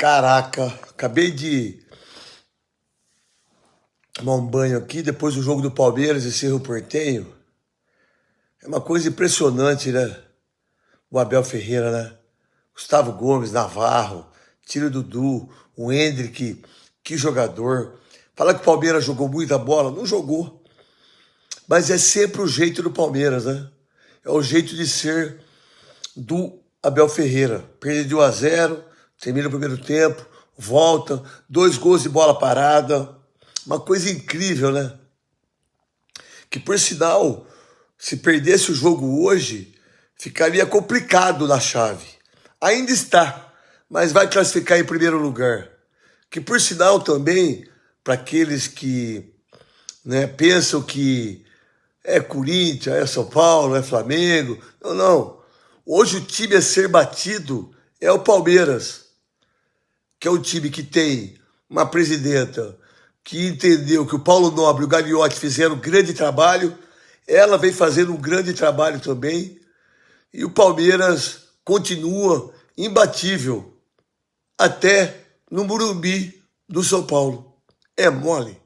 Caraca, acabei de tomar um banho aqui depois do jogo do Palmeiras e Cerro Portenho. É uma coisa impressionante, né? O Abel Ferreira, né? Gustavo Gomes, Navarro, Tiro Dudu, o Hendrick, que jogador. Fala que o Palmeiras jogou muita bola, não jogou. Mas é sempre o jeito do Palmeiras, né? É o jeito de ser do Abel Ferreira. Perde de 1 a 0, termina o primeiro tempo, volta, dois gols de bola parada. Uma coisa incrível, né? Que por sinal, se perdesse o jogo hoje, ficaria complicado na chave. Ainda está, mas vai classificar em primeiro lugar. Que por sinal também, para aqueles que né, pensam que é Corinthians, é São Paulo, é Flamengo. Não, não. Hoje o time a ser batido é o Palmeiras que é um time que tem uma presidenta que entendeu que o Paulo Nobre e o Gagliotti fizeram um grande trabalho, ela vem fazendo um grande trabalho também, e o Palmeiras continua imbatível até no Murumbi do São Paulo. É mole.